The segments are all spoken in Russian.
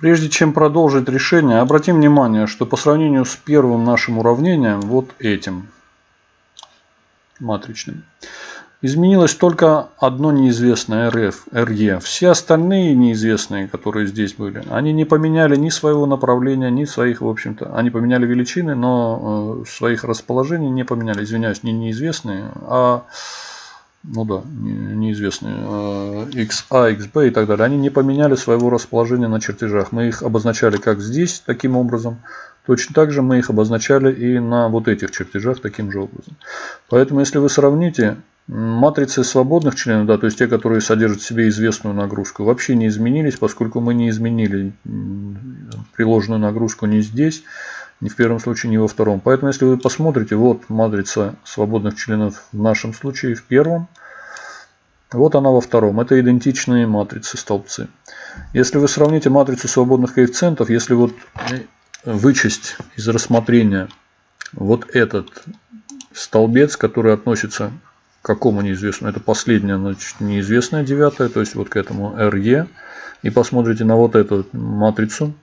Прежде чем продолжить решение, обратим внимание, что по сравнению с первым нашим уравнением, вот этим, матричным, изменилось только одно неизвестное RF, RE. Все остальные неизвестные, которые здесь были, они не поменяли ни своего направления, ни своих, в общем-то, они поменяли величины, но э, своих расположений не поменяли. Извиняюсь, не неизвестные, а ну да, неизвестные, XA, XB и так далее, они не поменяли своего расположения на чертежах. Мы их обозначали как здесь, таким образом. Точно так же мы их обозначали и на вот этих чертежах таким же образом. Поэтому, если вы сравните матрицы свободных членов, да, то есть те, которые содержат в себе известную нагрузку, вообще не изменились, поскольку мы не изменили приложенную нагрузку ни здесь, ни в первом случае, ни во втором. Поэтому, если вы посмотрите, вот матрица свободных членов в нашем случае в первом, вот она во втором. Это идентичные матрицы, столбцы. Если вы сравните матрицу свободных коэффициентов, если вот вычесть из рассмотрения вот этот столбец, который относится к какому неизвестному, это последняя, значит, неизвестная девятая, то есть вот к этому RE, и посмотрите на вот эту матрицу,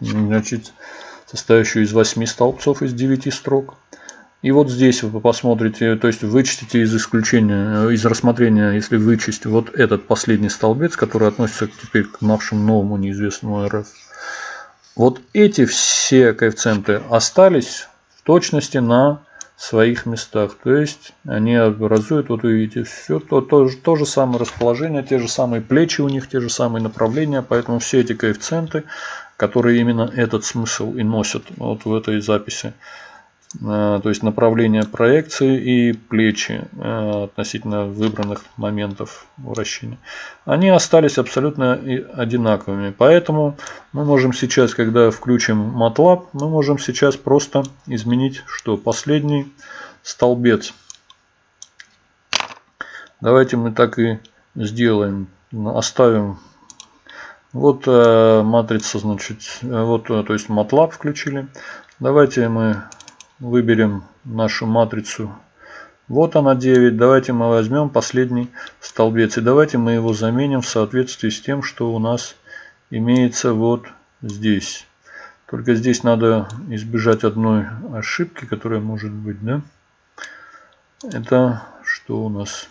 значит, состоящую из 8 столбцов из 9 строк. И вот здесь вы посмотрите, то есть вычтите из исключения, из рассмотрения, если вычесть вот этот последний столбец, который относится теперь к нашему новому неизвестному РФ. Вот эти все коэффициенты остались в точности на своих местах. То есть они образуют, вот видите, все то, то, то же самое расположение, те же самые плечи у них, те же самые направления. Поэтому все эти коэффициенты, которые именно этот смысл и носят вот в этой записи, э, то есть направление проекции и плечи э, относительно выбранных моментов вращения, они остались абсолютно одинаковыми. Поэтому мы можем сейчас, когда включим MATLAB, мы можем сейчас просто изменить, что последний столбец. Давайте мы так и сделаем. Оставим вот э, матрица, значит, э, вот, э, то есть MATLAB включили. Давайте мы выберем нашу матрицу. Вот она 9. Давайте мы возьмем последний столбец. И давайте мы его заменим в соответствии с тем, что у нас имеется вот здесь. Только здесь надо избежать одной ошибки, которая может быть, да? Это что у нас?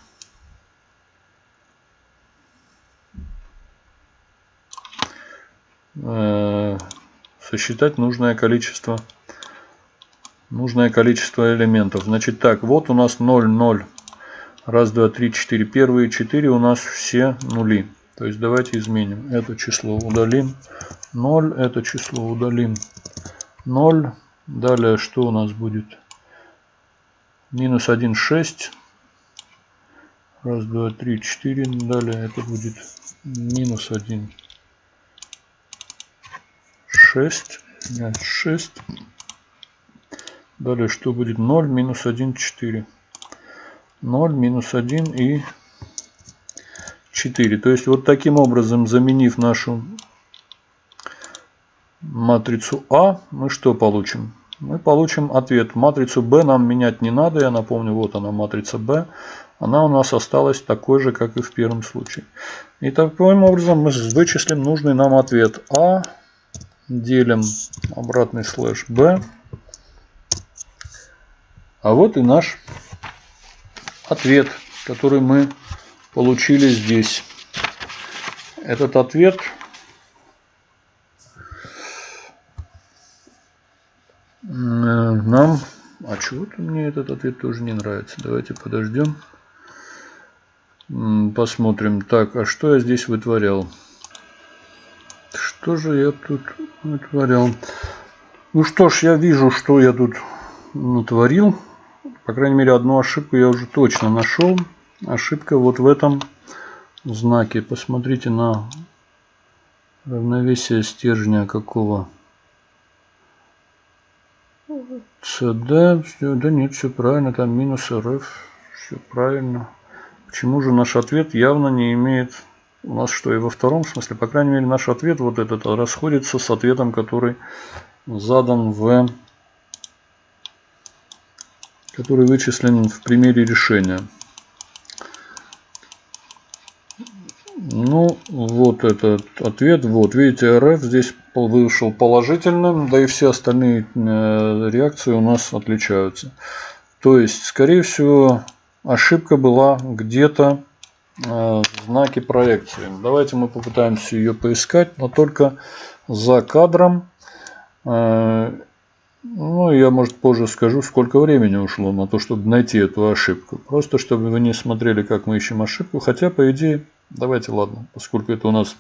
Сосчитать нужное количество нужное количество элементов. Значит так, вот у нас 0, 0. Раз, два, три, четыре. Первые четыре у нас все нули. То есть давайте изменим. Это число удалим. 0, это число удалим. 0. Далее что у нас будет? Минус 1, 6. Раз, два, три, четыре. Далее это будет минус 1, 6. 6. Далее что будет? 0 минус 1, 4. 0 минус 1 и 4. То есть вот таким образом, заменив нашу матрицу А, мы что получим? Мы получим ответ. Матрицу B нам менять не надо. Я напомню, вот она матрица B. Она у нас осталась такой же, как и в первом случае. И таким образом мы вычислим нужный нам ответ. А делим обратный слэш b. А вот и наш ответ, который мы получили здесь. Этот ответ нам... А чего-то мне этот ответ тоже не нравится. Давайте подождем. Посмотрим. Так, а что я здесь вытворял? Что же я тут натворил? Ну что ж, я вижу, что я тут натворил. По крайней мере, одну ошибку я уже точно нашел. Ошибка вот в этом знаке. Посмотрите на равновесие стержня какого. CD, да нет, все правильно, там минус РФ, все правильно. Почему же наш ответ явно не имеет у нас что и во втором смысле, по крайней мере, наш ответ вот этот расходится с ответом, который задан в который вычислен в примере решения. Ну, вот этот ответ. Вот, видите, РФ здесь вышел положительным, да и все остальные э, реакции у нас отличаются. То есть, скорее всего, ошибка была где-то в знаке проекции. Давайте мы попытаемся ее поискать, но только за кадром. Э, ну, я, может, позже скажу, сколько времени ушло на то, чтобы найти эту ошибку. Просто, чтобы вы не смотрели, как мы ищем ошибку. Хотя, по идее, давайте, ладно, поскольку это у нас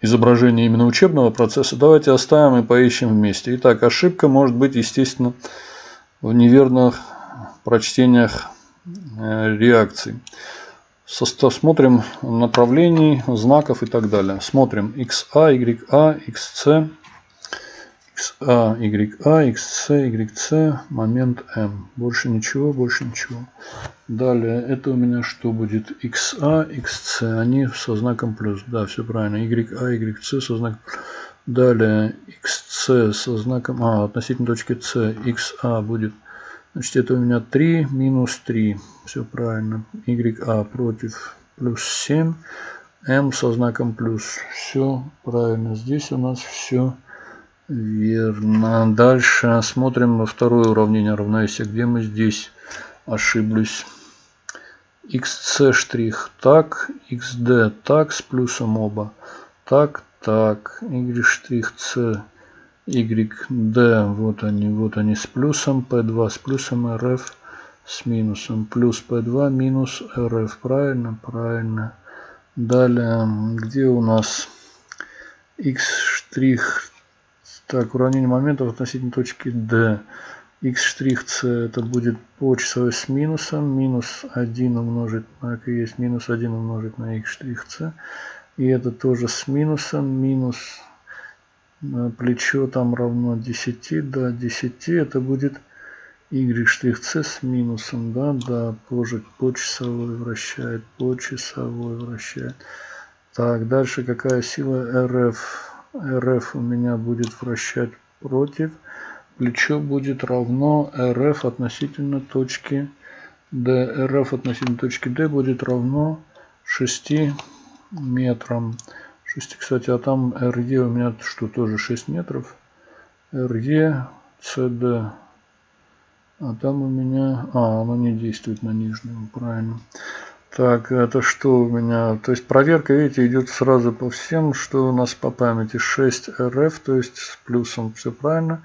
изображение именно учебного процесса, давайте оставим и поищем вместе. Итак, ошибка может быть, естественно, в неверных прочтениях реакций. Смотрим направлений, знаков и так далее. Смотрим XA, YA, XC, XA, YA, XC, YC, момент M. Больше ничего, больше ничего. Далее, это у меня что будет? XA, XC, они со знаком плюс. Да, все правильно. YA, YC со знаком Далее, XC со знаком, а, относительно точки C, XA будет Значит, это у меня 3 минус 3. Все правильно. YA против плюс 7. M со знаком плюс. Все правильно. Здесь у нас все верно. Дальше смотрим на второе уравнение равновесия. Где мы здесь ошиблись? xc штрих так, xd так с плюсом оба. Так, так. y штрих c YD, вот они, вот они с плюсом, P2 с плюсом, RF с минусом, плюс P2 минус RF, правильно? Правильно. Далее, где у нас X штрих, так, уравнение моментов относительно точки D. X штрих C это будет по часовой с минусом, минус 1 умножить на, как есть, минус 1 умножить на X штрих C. И это тоже с минусом, минус плечо там равно 10, да, 10, это будет y штрих c с минусом, да, да, позже по часовой вращает, по часовой вращает. Так, дальше какая сила RF? RF у меня будет вращать против. Плечо будет равно RF относительно точки D. RF относительно точки D будет равно 6 метрам. 6, кстати, а там RE у меня что, тоже 6 метров. RE, CD. А там у меня... А, оно не действует на нижнем, правильно. Так, это что у меня? То есть проверка, видите, идет сразу по всем, что у нас по памяти. 6 RF, то есть с плюсом, все правильно.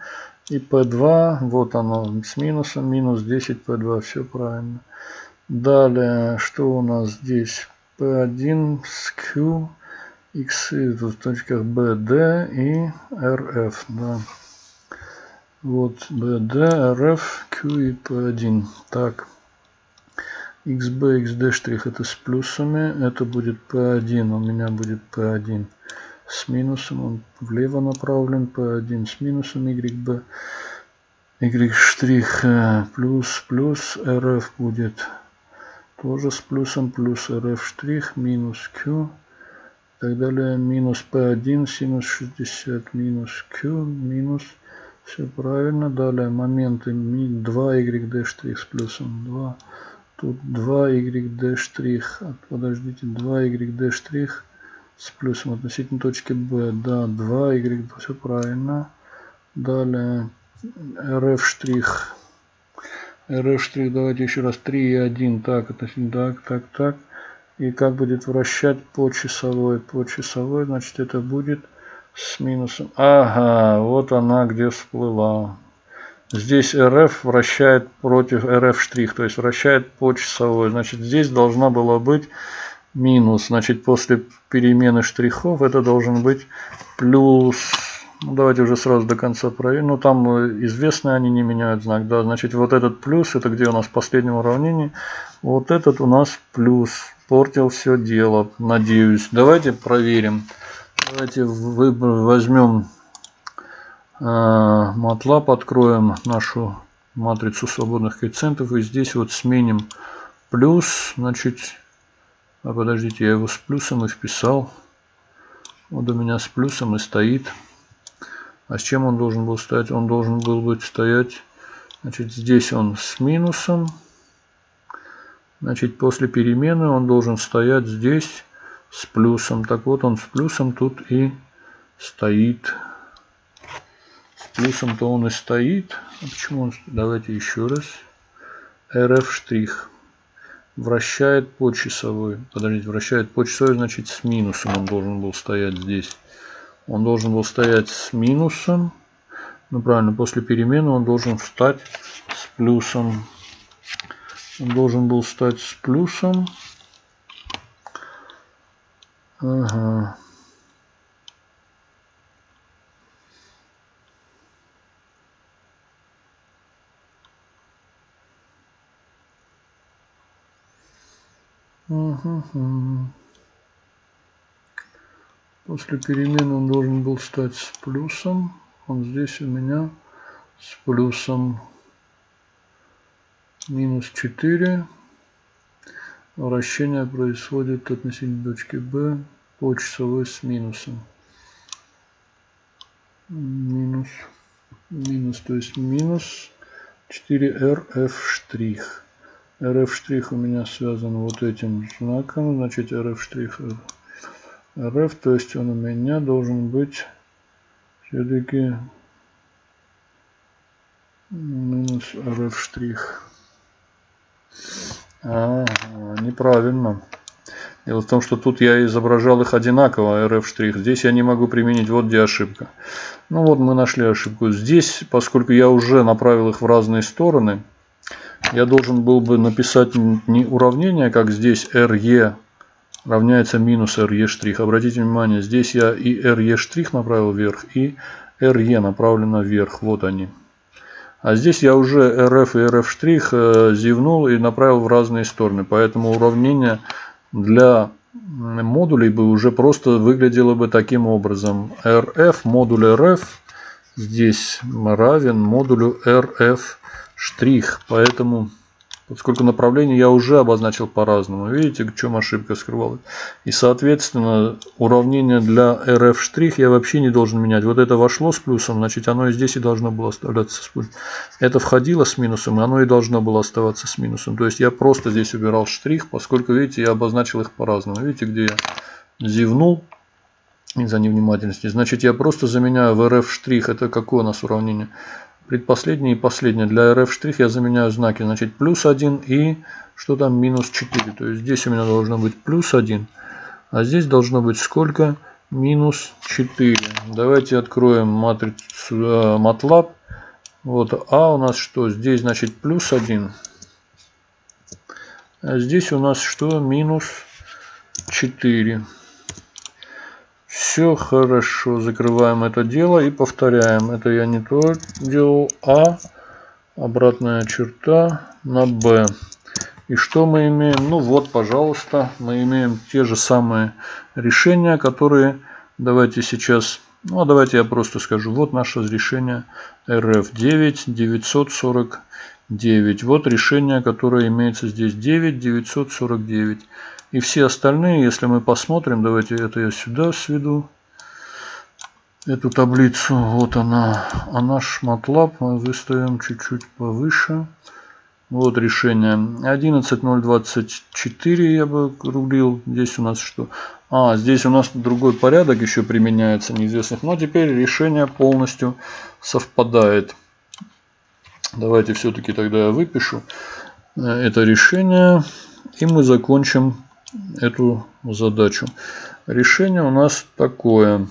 И P2, вот оно, с минусом, минус 10 P2, все правильно. Далее, что у нас здесь? P1 с Q x в точках B, D и RF. Да. Вот B, D, RF, Q и P1. Так. XB, XD штрих это с плюсами. Это будет P1. У меня будет P1 с минусом. Он влево направлен. P1 с минусом. YB. Y штрих э, плюс плюс. RF будет тоже с плюсом. Плюс RF штрих минус Q так далее. Минус P1, синус 60, минус Q, минус. Все правильно. Далее моменты 2YD штрих с плюсом 2. Тут 2YD штрих. Подождите, 2YD штрих с плюсом относительно точки B. Да, 2Y, все правильно. Далее RF штрих. RF штрих, давайте еще раз 3 и 1. Так, относительно, так, так, так и как будет вращать по часовой по часовой значит это будет с минусом. Ага вот она где всплыла. Здесь rf вращает против rf штрих то есть вращает по часовой значит здесь должна была быть минус. Значит после перемены штрихов это должен быть плюс. Ну, давайте уже сразу до конца проверим. Ну, там э, известно, они не меняют знак. Да, значит, вот этот плюс, это где у нас в последнем уравнении. Вот этот у нас плюс портил все дело, надеюсь. Давайте проверим. Давайте возьмем э, MATLAB, откроем нашу матрицу свободных коэффициентов и здесь вот сменим плюс, значит, а подождите, я его с плюсом и вписал. Вот у меня с плюсом и стоит. А с чем он должен был стоять? Он должен был быть стоять, значит, здесь он с минусом. Значит, после перемены он должен стоять здесь с плюсом. Так вот, он с плюсом тут и стоит. С плюсом-то он и стоит. А почему он... Давайте еще раз. RF штрих. Вращает по часовой. Подождите, вращает по часовой, значит с минусом он должен был стоять здесь. Он должен был стоять с минусом. Ну правильно, после перемены он должен встать с плюсом. Он должен был стать с плюсом. Ага. После перемены он должен был стать с плюсом. Он здесь у меня с плюсом минус 4. Вращение происходит относительно точки B по часовой с минусом. Минус, минус, то есть минус 4RF штрих. RF штрих у меня связан вот этим знаком, значит RF штрих RF, то есть он у меня должен быть все-таки минус RF штрих. А, неправильно. Дело в том, что тут я изображал их одинаково, RF. Здесь я не могу применить, вот где ошибка. Ну вот мы нашли ошибку. Здесь, поскольку я уже направил их в разные стороны, я должен был бы написать не уравнение, как здесь RE равняется минус RE. Обратите внимание, здесь я и RE направил вверх, и RE направлено вверх. Вот они. А здесь я уже RF и RF штрих э, зевнул и направил в разные стороны. Поэтому уравнение для модулей бы уже просто выглядело бы таким образом. RF модуль RF здесь равен модулю RF штрих. Поэтому, поскольку направление я уже обозначил по-разному, видите, в чем ошибка скрывалась. И, соответственно, уравнение для RF штрих я вообще не должен менять. Вот это вошло с плюсом, значит, оно и здесь и должно было оставляться с плюсом. Это входило с минусом, и оно и должно было оставаться с минусом. То есть я просто здесь убирал штрих, поскольку, видите, я обозначил их по-разному. Видите, где я зевнул из-за невнимательности. Значит, я просто заменяю в RF штрих. Это какое у нас уравнение? Предпоследнее и последнее. Для RF штрих я заменяю знаки. Значит, плюс 1 и что там минус 4. То есть здесь у меня должно быть плюс 1. А здесь должно быть сколько? Минус 4. Давайте откроем матрицу э, MATLAB. Вот А у нас что? Здесь значит плюс 1. А здесь у нас что? Минус 4. Все хорошо, закрываем это дело и повторяем. Это я не то делал, а обратная черта на b. И что мы имеем? Ну вот, пожалуйста, мы имеем те же самые решения, которые давайте сейчас... Ну, а давайте я просто скажу. Вот наше решение RF9 949. Вот решение, которое имеется здесь 9 949. И все остальные, если мы посмотрим, давайте это я сюда сведу, эту таблицу, вот она, а наш MATLAB мы выставим чуть-чуть повыше. Вот решение 11.024 я бы рубил. Здесь у нас что? А, здесь у нас другой порядок еще применяется неизвестных. Но теперь решение полностью совпадает. Давайте все-таки тогда я выпишу э, это решение. И мы закончим эту задачу. Решение у нас такое.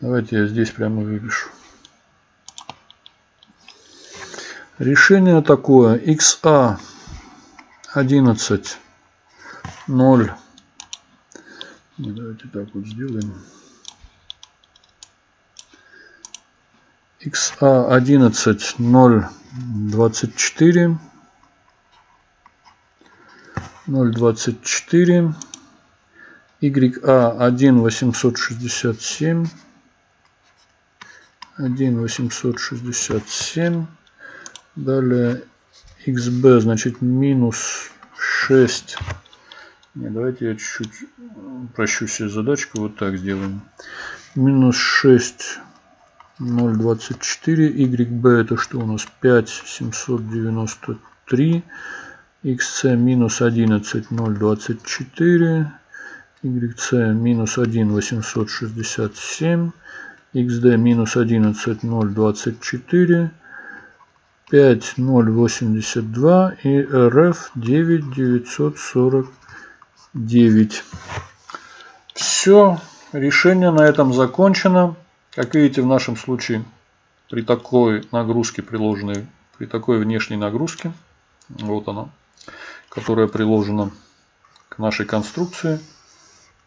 Давайте я здесь прямо выпишу. Решение такое. XA 11 0 Давайте так вот сделаем. XA11 024 024 YA1 867 1 867 далее XB значит минус 6 Не, давайте я чуть-чуть прощу себе задачку. Вот так сделаем. Минус 6 0,24. YB это что у нас? 5 793. XC минус 11 0,24. YC минус 1 867. XD минус 11 0,24. 5 0,82 и RF 9 940 9. Все, решение на этом закончено. Как видите, в нашем случае при такой нагрузке, приложенной, при такой внешней нагрузке, вот она, которая приложена к нашей конструкции,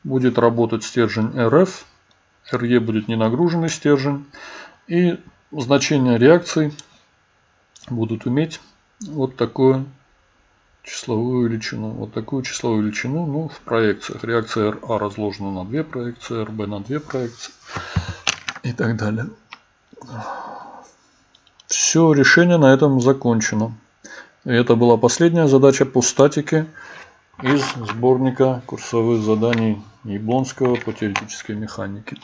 будет работать стержень RF, RE будет ненагруженный стержень, и значения реакций будут иметь вот такое числовую величину. Вот такую числовую величину ну, в проекциях. Реакция RA разложена на две проекции, RB на две проекции и так далее. Все, решение на этом закончено. И это была последняя задача по статике из сборника курсовых заданий Яблонского по теоретической механике.